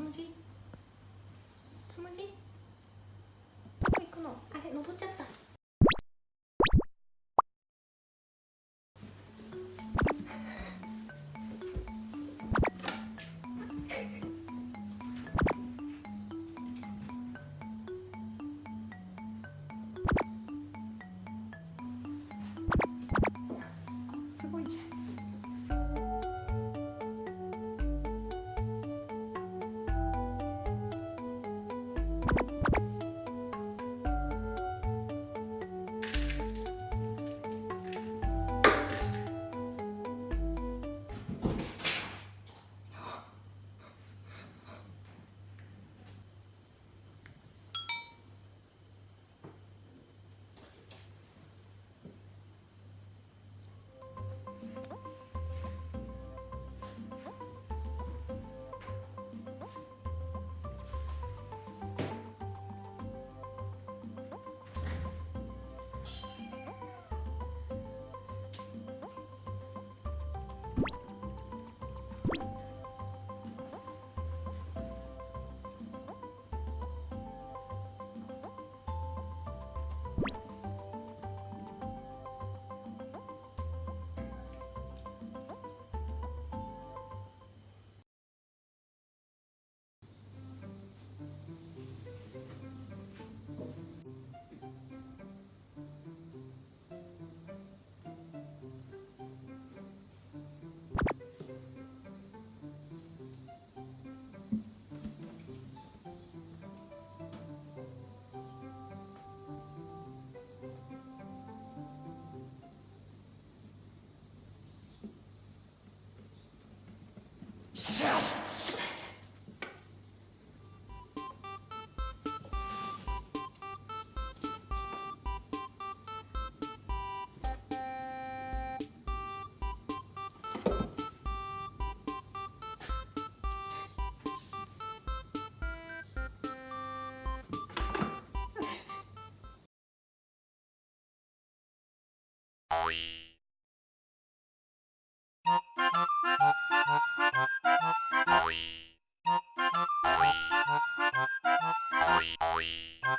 próximo. Shut up! you